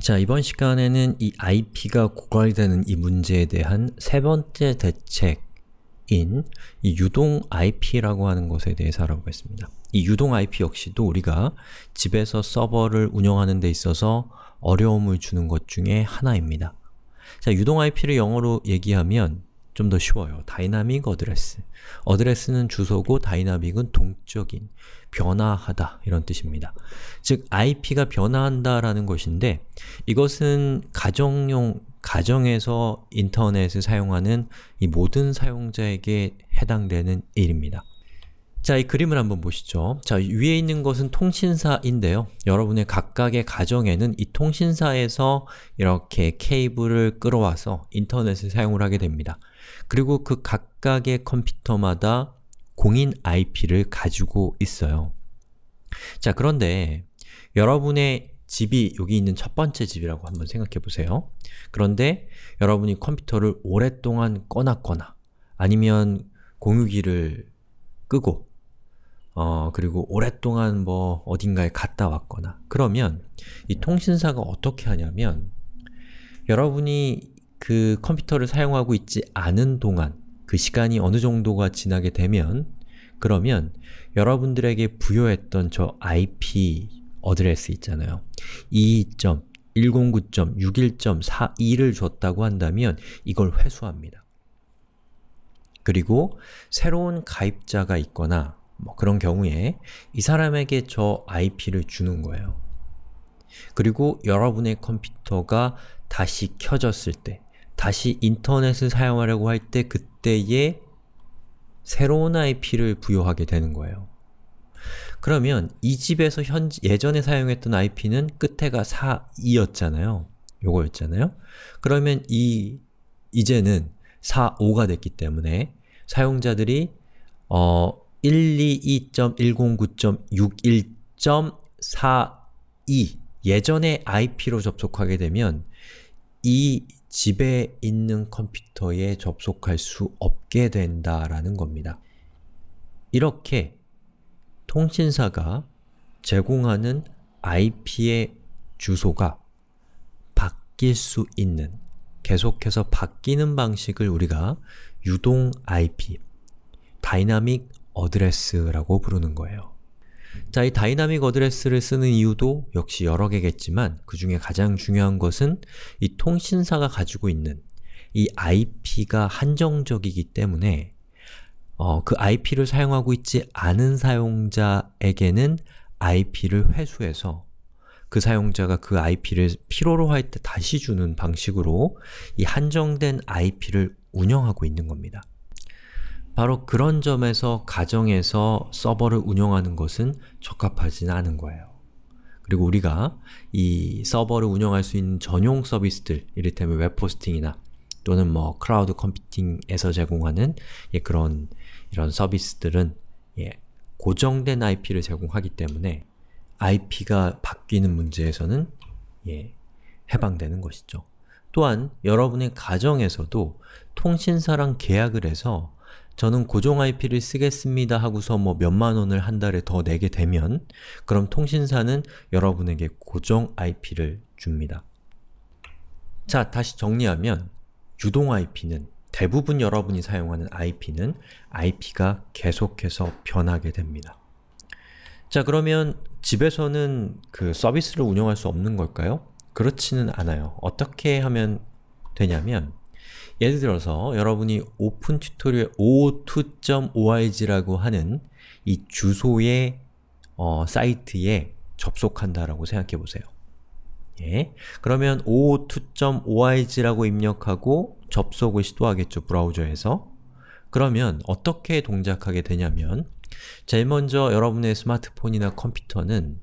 자, 이번 시간에는 이 IP가 고갈되는 이 문제에 대한 세 번째 대책인 이 유동 IP라고 하는 것에 대해서 알아보겠습니다. 이 유동 IP 역시도 우리가 집에서 서버를 운영하는 데 있어서 어려움을 주는 것 중에 하나입니다. 자, 유동 IP를 영어로 얘기하면 좀 더 쉬워요. dynamic address. address는 주소고 dynamic은 동적인, 변화하다 이런 뜻입니다. 즉, IP가 변화한다라는 것인데 이것은 가정용, 가정에서 인터넷을 사용하는 이 모든 사용자에게 해당되는 일입니다. 자, 이 그림을 한번 보시죠. 자, 위에 있는 것은 통신사인데요. 여러분의 각각의 가정에는 이 통신사에서 이렇게 케이블을 끌어와서 인터넷을 사용을 하게 됩니다. 그리고 그 각각의 컴퓨터마다 공인 IP를 가지고 있어요. 자, 그런데 여러분의 집이 여기 있는 첫 번째 집이라고 한번 생각해 보세요. 그런데 여러분이 컴퓨터를 오랫동안 꺼놨거나 아니면 공유기를 끄고 어, 그리고 오랫동안 뭐 어딘가에 갔다 왔거나 그러면 이 통신사가 어떻게 하냐면 여러분이 그 컴퓨터를 사용하고 있지 않은 동안 그 시간이 어느 정도가 지나게 되면 그러면 여러분들에게 부여했던 저 IP 어드레스 있잖아요. 2.109.61.42를 줬다고 한다면 이걸 회수합니다. 그리고 새로운 가입자가 있거나 뭐 그런 경우에 이 사람에게 저 IP를 주는 거예요. 그리고 여러분의 컴퓨터가 다시 켜졌을 때, 다시 인터넷을 사용하려고 할 때 그때에 새로운 IP를 부여하게 되는 거예요. 그러면 이 집에서 현 예전에 사용했던 IP는 끝에가 42였잖아요. 요거였잖아요. 그러면 이 이제는 45가 됐기 때문에 사용자들이 어 122.109.61.42 예전의 IP로 접속하게 되면 이 집에 있는 컴퓨터에 접속할 수 없게 된다라는 겁니다. 이렇게 통신사가 제공하는 IP의 주소가 바뀔 수 있는, 계속해서 바뀌는 방식을 우리가 유동 IP, dynamic address라고 부르는 거예요. 자, 이 dynamic address를 쓰는 이유도 역시 여러 개겠지만 그 중에 가장 중요한 것은 이 통신사가 가지고 있는 이 IP가 한정적이기 때문에 어, 그 IP를 사용하고 있지 않은 사용자에게는 IP를 회수해서 그 사용자가 그 IP를 필요로 할 때 다시 주는 방식으로 이 한정된 IP를 운영하고 있는 겁니다. 바로 그런 점에서 가정에서 서버를 운영하는 것은 적합하지는 않은 거예요. 그리고 우리가 이 서버를 운영할 수 있는 전용 서비스들, 이를테면 웹호스팅이나 또는 뭐 클라우드 컴퓨팅에서 제공하는 예, 그런 이런 서비스들은 예, 고정된 IP를 제공하기 때문에 IP가 바뀌는 문제에서는 예, 해방되는 것이죠. 또한 여러분의 가정에서도 통신사랑 계약을 해서 저는 고정 IP를 쓰겠습니다 하고서 뭐 몇만 원을 한 달에 더 내게 되면 그럼 통신사는 여러분에게 고정 IP를 줍니다. 자, 다시 정리하면 유동 IP는 대부분 여러분이 사용하는 IP는 IP가 계속해서 변하게 됩니다. 자, 그러면 집에서는 그 서비스를 운영할 수 없는 걸까요? 그렇지는 않아요. 어떻게 하면 되냐면 예를 들어서 여러분이 오픈 튜토리얼 o2.org라고 하는 이 주소의 어, 사이트에 접속한다라고 생각해 보세요. 예. 그러면 o2.org라고 입력하고 접속을 시도하겠죠, 브라우저에서. 그러면 어떻게 동작하게 되냐면 제일 먼저 여러분의 스마트폰이나 컴퓨터는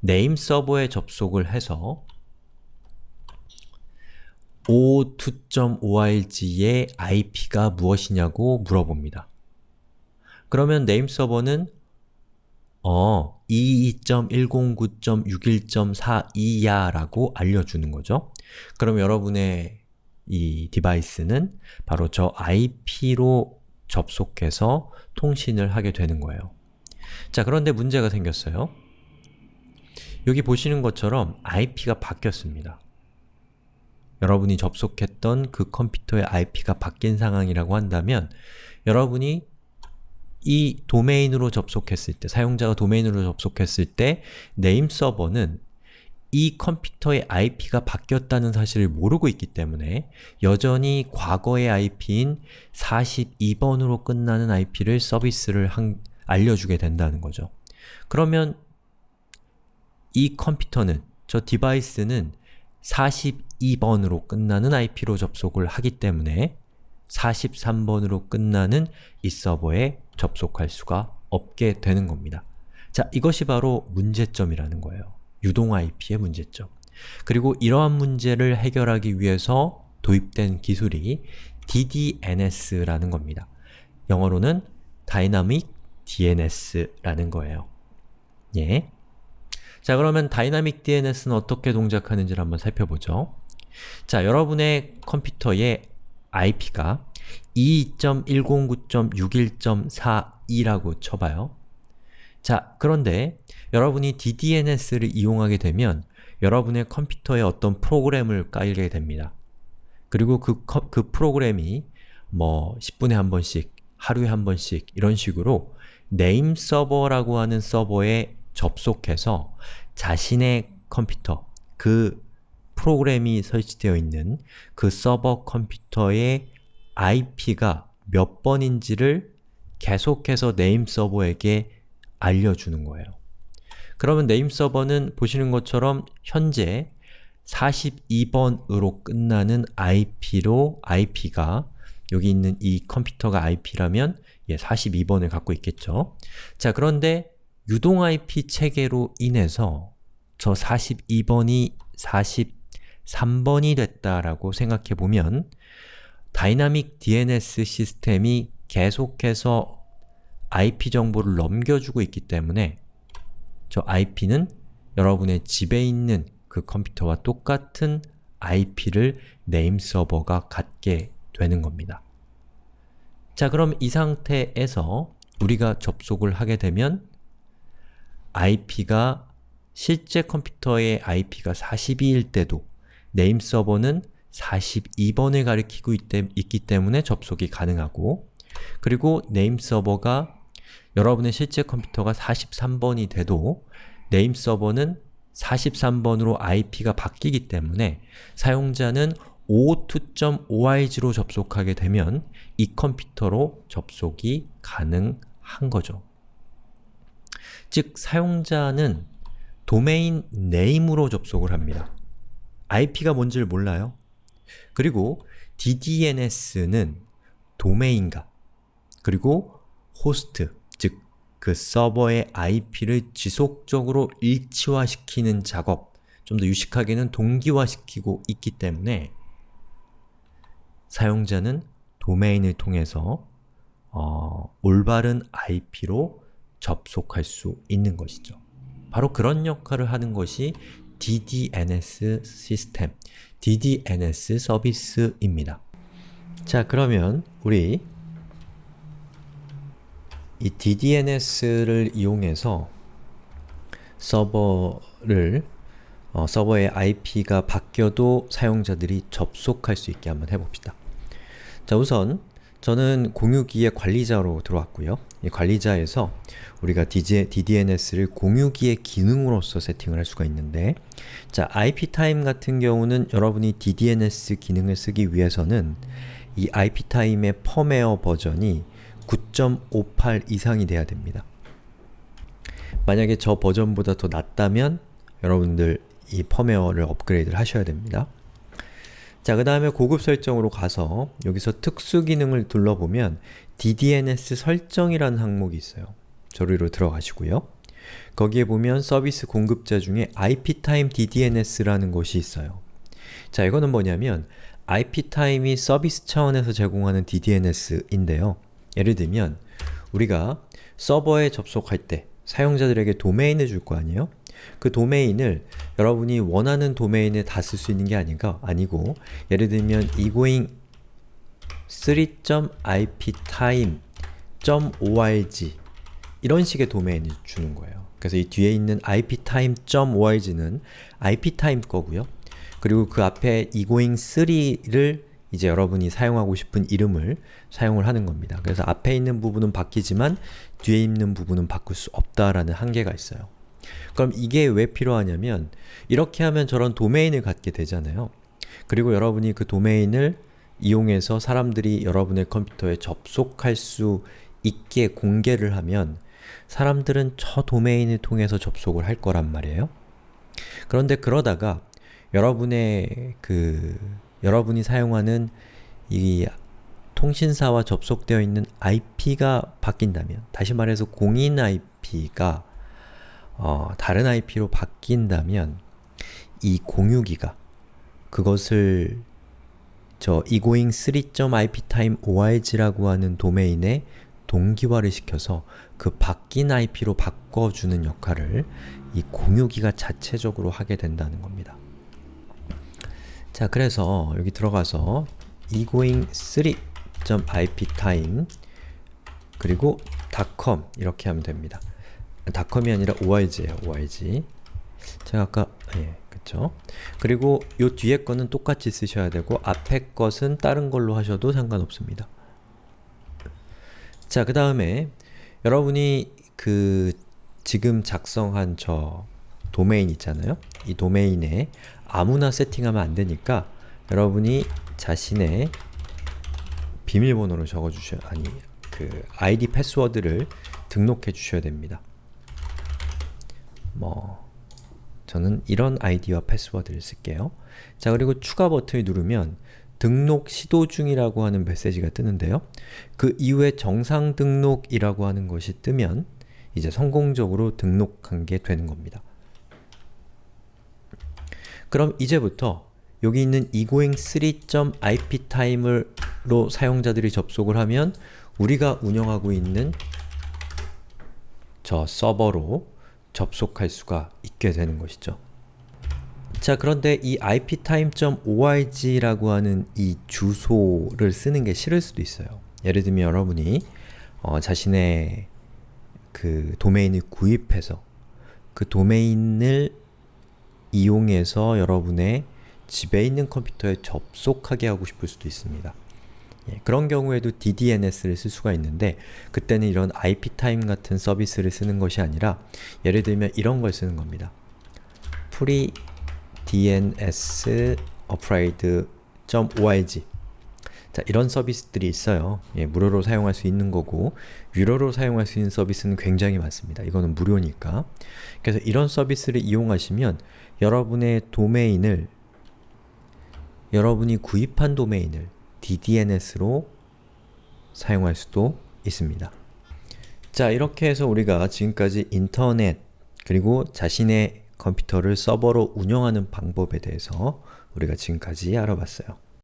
name server에 접속을 해서 o2.org의 IP가 무엇이냐고 물어봅니다. 그러면 name server는 어, 22.109.61.42야 라고 알려주는 거죠. 그럼 여러분의 이 device는 바로 저 IP로 접속해서 통신을 하게 되는 거예요. 자, 그런데 문제가 생겼어요. 여기 보시는 것처럼 IP가 바뀌었습니다. 여러분이 접속했던 그 컴퓨터의 IP가 바뀐 상황이라고 한다면 여러분이 이 도메인으로 접속했을 때, 사용자가 도메인으로 접속했을 때 네임 서버는 이 컴퓨터의 IP가 바뀌었다는 사실을 모르고 있기 때문에 여전히 과거의 IP인 42번으로 끝나는 IP를 서비스를 한, 알려주게 된다는 거죠. 그러면 이 컴퓨터는, 저 디바이스는 42 번으로 끝나는 IP로 접속을 하기 때문에 43번으로 끝나는 이 서버에 접속할 수가 없게 되는 겁니다. 자, 이것이 바로 문제점이라는 거예요. 유동 IP의 문제점. 그리고 이러한 문제를 해결하기 위해서 도입된 기술이 DDNS라는 겁니다. 영어로는 Dynamic DNS라는 거예요. 예. 자, 그러면 Dynamic DNS는 어떻게 동작하는지를 한번 살펴보죠. 자, 여러분의 컴퓨터의 IP가 2.109.61.42라고 쳐봐요. 자, 그런데 여러분이 DDNS를 이용하게 되면 여러분의 컴퓨터에 어떤 프로그램을 깔게 됩니다. 그리고 그, 그 프로그램이 뭐 10분에 한 번씩, 하루에 한 번씩 이런 식으로 name server라고 하는 서버에 접속해서 자신의 컴퓨터, 그 프로그램이 설치되어 있는 그 서버 컴퓨터의 IP가 몇 번인지를 계속해서 name server에게 알려주는 거예요. 그러면 name server는 보시는 것처럼 현재 42번으로 끝나는 IP로 IP가 여기 있는 이 컴퓨터가 IP라면 예, 42번을 갖고 있겠죠. 자, 그런데 유동 IP 체계로 인해서 저 42번이 43번이 됐다라고 생각해 보면 dynamic DNS 시스템이 계속해서 IP 정보를 넘겨주고 있기 때문에 저 IP는 여러분의 집에 있는 그 컴퓨터와 똑같은 IP를 name server가 갖게 되는 겁니다. 자 그럼 이 상태에서 우리가 접속을 하게 되면 IP가 실제 컴퓨터의 IP가 42일 때도 name server는 42번을 가리키고 있기 때문에 접속이 가능하고 그리고 name server가 여러분의 실제 컴퓨터가 43번이 돼도 name server는 43번으로 IP가 바뀌기 때문에 사용자는 52.org로 접속하게 되면 이 컴퓨터로 접속이 가능한 거죠. 즉, 사용자는 domain name으로 접속을 합니다. IP가 뭔지를 몰라요. 그리고 DDNS는 도메인과 그리고 호스트, 즉 그 서버의 IP를 지속적으로 일치화시키는 작업, 좀 더 유식하게는 동기화시키고 있기 때문에 사용자는 도메인을 통해서 어, 올바른 IP로 접속할 수 있는 것이죠. 바로 그런 역할을 하는 것이 DDNS 시스템, DDNS 서비스입니다. 자, 그러면 우리 이 DDNS를 이용해서 서버를 어, 서버의 IP가 바뀌어도 사용자들이 접속할 수 있게 한번 해봅시다. 자, 우선 저는 공유기의 관리자로 들어왔고요. 이 관리자에서 우리가 DDNS를 공유기의 기능으로서 세팅을 할 수가 있는데 자, IPTime 같은 경우는 여러분이 DDNS 기능을 쓰기 위해서는 이 IPTime의 펌웨어 버전이 9.58 이상이 돼야 됩니다. 만약에 저 버전보다 더 낮다면 여러분들 이 펌웨어를 업그레이드를 하셔야 됩니다. 자, 그 다음에 고급 설정으로 가서 여기서 특수 기능을 둘러보면 DDNS 설정이라는 항목이 있어요. 저리로 들어가시고요. 거기에 보면 서비스 공급자 중에 IPTime DDNS라는 것이 있어요. 자, 이거는 뭐냐면 IPTime이 서비스 차원에서 제공하는 DDNS인데요. 예를 들면 우리가 서버에 접속할 때 사용자들에게 도메인을 줄 거 아니에요? 그 도메인을 여러분이 원하는 도메인에 다 쓸 수 있는 게 아닌가? 아니고 예를 들면 egoing 3.iptime.org 이런 식의 도메인을 주는 거예요. 그래서 이 뒤에 있는 iptime.org는 iptime 거고요. 그리고 그 앞에 egoing3를 이제 여러분이 사용하고 싶은 이름을 사용을 하는 겁니다. 그래서 앞에 있는 부분은 바뀌지만 뒤에 있는 부분은 바꿀 수 없다라는 한계가 있어요. 그럼 이게 왜 필요하냐면 이렇게 하면 저런 도메인을 갖게 되잖아요. 그리고 여러분이 그 도메인을 이용해서 사람들이 여러분의 컴퓨터에 접속할 수 있게 공개를 하면 사람들은 저 도메인을 통해서 접속을 할 거란 말이에요. 그런데 그러다가 여러분의 그 여러분이 사용하는 이 통신사와 접속되어 있는 IP가 바뀐다면 다시 말해서 공인 IP가 어, 다른 IP로 바뀐다면 이 공유기가 그것을 저 egoing3.iptimeorg라고 하는 도메인에 동기화를 시켜서 그 바뀐 IP로 바꿔주는 역할을 이 공유기가 자체적으로 하게 된다는 겁니다. 자, 그래서 여기 들어가서 egoing3.iptime 그리고 .com 이렇게 하면 됩니다. .com이 아니라 org예요, org. 제가 아까 예, 그쵸? 그리고 요 뒤에 거는 똑같이 쓰셔야 되고 앞에 것은 다른 걸로 하셔도 상관없습니다. 자, 그 다음에 여러분이 그 지금 작성한 저 도메인 있잖아요? 이 도메인에 아무나 세팅하면 안 되니까 여러분이 자신의 비밀번호를 적어주셔야, 아니, 그 아이디 패스워드를 등록해 주셔야 됩니다. 뭐, 저는 이런 아이디와 패스워드를 쓸게요. 자, 그리고 추가 버튼을 누르면 등록 시도 중이라고 하는 메시지가 뜨는데요. 그 이후에 정상 등록이라고 하는 것이 뜨면 이제 성공적으로 등록한 게 되는 겁니다. 그럼 이제부터 여기 있는 egoing3.iptime으로 사용자들이 접속을 하면 우리가 운영하고 있는 저 서버로 접속할 수가 있게 되는 것이죠. 자 그런데 이 iptime.org라고 하는 이 주소를 쓰는 게 싫을 수도 있어요. 예를 들면 여러분이 어, 자신의 그 도메인을 구입해서 그 도메인을 이용해서 여러분의 집에 있는 컴퓨터에 접속하게 하고 싶을 수도 있습니다. 예, 그런 경우에도 DDNS를 쓸 수가 있는데 그때는 이런 IPTime 같은 서비스를 쓰는 것이 아니라 예를 들면 이런 걸 쓰는 겁니다. freedns upgrade.org 자, 이런 서비스들이 있어요. 예, 무료로 사용할 수 있는 거고 유료로 사용할 수 있는 서비스는 굉장히 많습니다. 이거는 무료니까. 그래서 이런 서비스를 이용하시면 여러분의 도메인을 여러분이 구입한 도메인을 DDNS로 사용할 수도 있습니다. 자, 이렇게 해서 우리가 지금까지 인터넷 그리고 자신의 컴퓨터를 서버로 운영하는 방법에 대해서 우리가 지금까지 알아봤어요.